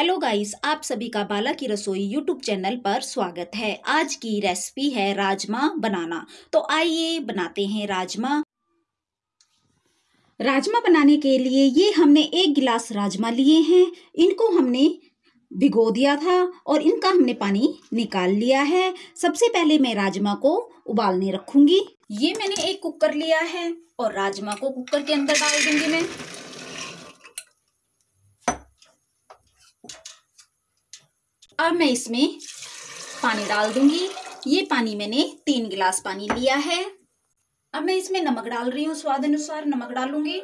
Hello guys आप सभी का बाला की रसोई यूट्यूब चैनल पर स्वागत है। आज की रेसिपी है राजमा बनाना। तो आइए बनाते हैं राजमा। राजमा बनाने के लिए ये हमने एक गिलास राजमा लिए हैं। इनको हमने भिगो दिया था और इनका हमने पानी निकाल लिया है। सबसे पहले मैं राजमा को उबालने रखूँगी। ये मैंने एक कुकर लिया है और राजमा को कुकर के अंदर डाल दूँगी मैं। अब मैं इसमें पानी डाल दूँगी। ये पानी मैंने तीन गिलास पानी लिया है। अब मैं इसमें नमक डाल रही हूँ, स्वाद अनुसार नमक डालूँगी।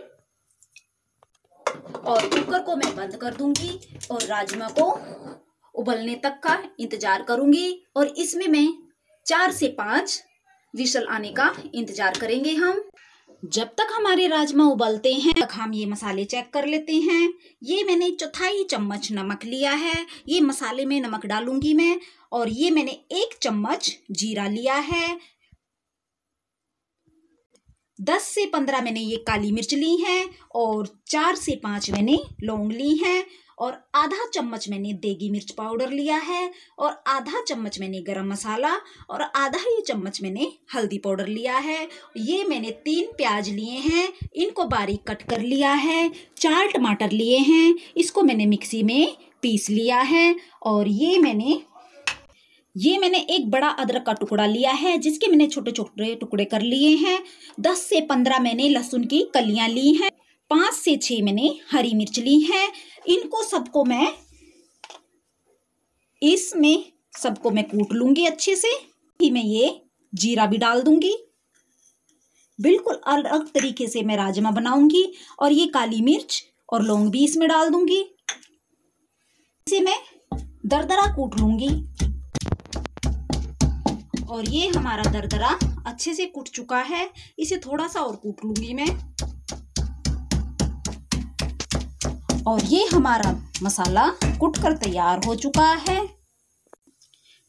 और कुकर को मैं बंद कर दूँगी और राजमा को उबलने तक का इंतज़ार करूँगी। और इसमें मैं चार से पाँच विशल आने का इंतज़ार करेंगे हम। जब तक हमारे राजमा उबलते हैं तक हम ये मसाले चेक कर लेते हैं। ये मैंने चौथाई चम्मच नमक लिया है। ये मसाले में नमक डालूँगी मैं और ये मैंने एक चम्मच जीरा लिया है। दस से पंद्रह मैंने ये काली मिर्च ली है और चार से पाँच मैंने लौंग ली हैं। और आधा चम्मच मैंने देगी मिर्च पाउडर लिया है और आधा चम्मच मैंने गरम मसाला और आधा ही चम्मच मैंने हल्दी पाउडर लिया है। ये मैंने तीन प्याज लिए हैं, इनको बारीक कट कर लिया है, चार टमाटर लिए हैं, इसको मैंने मिक्सी में पीस लिया है और ये मैंने ये मैंने एक बड़ा अदरक का टुकड़ा लिया है, जिसके मैंने छोटे छोटे टुकड़े कर लिए हैं। दस से पंद्रह मैंने लहसुन की कलियाँ ली हैं। पाँच से छह मैंने हरी मिर्च ली है। इनको सबको मैं इसमें सबको मैं कूट लूँगी अच्छे से। ही मैं ये जीरा भी डाल दूँगी। बिल्कुल अलग तरीके से मैं राजमा बनाऊँगी और ये काली मिर्च और लौंग भी इसमें डाल दूँगी। इसे मैं दरदरा कूट लूँगी। और ये हमारा दरदरा अच्छे से कूट चुका है। इसे थोड़ा सा और कूट लूँगी मैं। और ये हमारा मसाला कुट कर तैयार हो चुका है।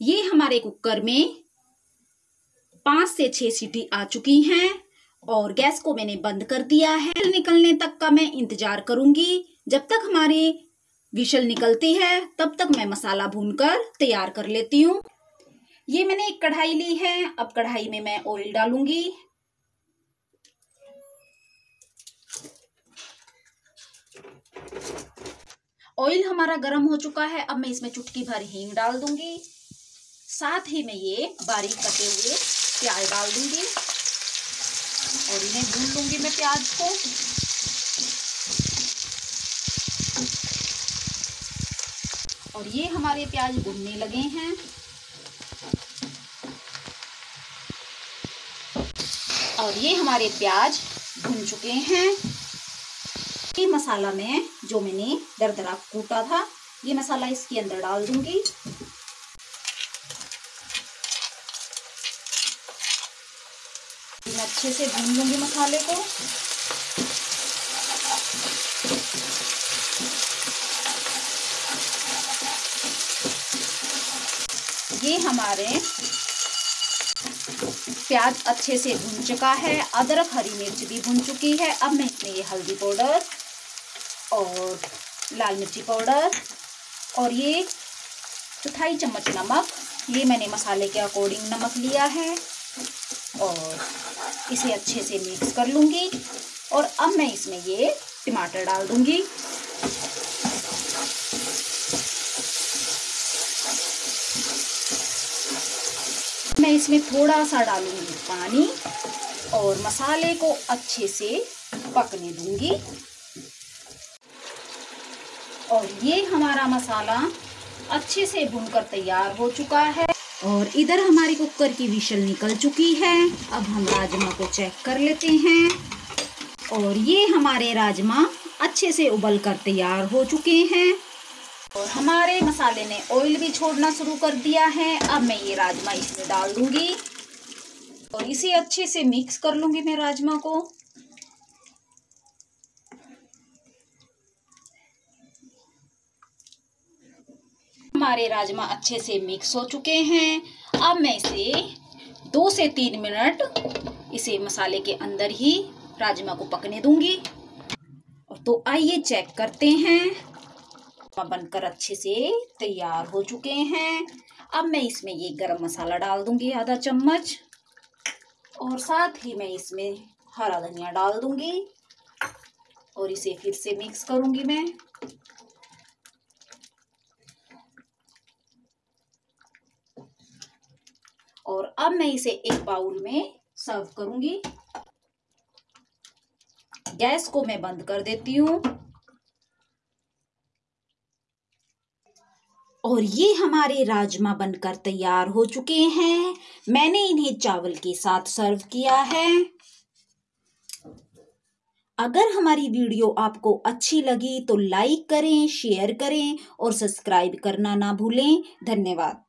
ये हमारे कुकर में पाँच से छह सीटी आ चुकी हैं और गैस को मैंने बंद कर दिया है। निकलने तक का मैं इंतज़ार करूँगी। जब तक हमारी विशल निकलती है, तब तक मैं मसाला भूनकर तैयार कर लेती हूँ। ये मैंने एक कढ़ाई ली है। अब कढ़ाई में मैं ऑयल डालूँगी। ऑयल हमारा गर्म हो चुका है, अब मैं इसमें चुटकी भर हींग डाल दूँगी। साथ ही मैं ये बारीक कटे हुए प्याज डाल दूँगी। और इन्हें भून लूँगी मैं प्याज को। और ये हमारे प्याज भुनने लगे हैं। और ये हमारे प्याज भुन चुके हैं। ये मसाला मैं, जो मैंने दरदरा कूटा था, ये मसाला इसके अंदर डाल दूँगी। अच्छे से भून लूँगी मसाले को। ये हमारे प्याज अच्छे से भुन चुका है, अदरक, हरी मिर्च भी भुन चुकी है। अब मैं इसमें ये हल्दी पाउडर और लाल मिर्ची पाउडर और ये चौथाई चम्मच नमक। ये मैंने मसाले के अकॉर्डिंग नमक लिया है और इसे अच्छे से मिक्स कर लूँगी और अब मैं इसमें ये टमाटर डाल दूँगी। मैं इसमें थोड़ा सा डालूँगी पानी और मसाले को अच्छे से पकने दूँगी। और ये हमारा मसाला अच्छे से भुनकर तैयार हो चुका है। और इधर हमारी कुकर की विशल निकल चुकी है। अब हम राजमा को चेक कर लेते हैं। और ये हमारे राजमा अच्छे से उबल कर तैयार हो चुके हैं। और हमारे मसाले ने ऑयल भी छोड़ना शुरू कर दिया है। अब मैं ये राजमा इसमें डाल दूँगी। और इसे अच्छे से मिक्स कर लूँगी मैं राजमा को। हमारे राजमा अच्छे से मिक्स हो चुके हैं। अब मैं इसे दो से तीन मिनट इसे मसाले के अंदर ही राजमा को पकने दूँगी। और तो आइए चेक करते हैं। बनकर अच्छे से तैयार हो चुके हैं। अब मैं इसमें ये गरम मसाला डाल दूँगी आधा चम्मच। और साथ ही मैं इसमें हरा धनिया डाल दूँगी। और इसे फिर से मिक्स करूँगी मैं और अब मैं इसे एक बाउल में सर्व करूँगी। गैस को मैं बंद कर देती हूँ। और ये हमारे राजमा बनकर तैयार हो चुके हैं। मैंने इन्हें चावल के साथ सर्व किया है। अगर हमारी वीडियो आपको अच्छी लगी तो लाइक करें, शेयर करें और सब्सक्राइब करना ना भूलें। धन्यवाद।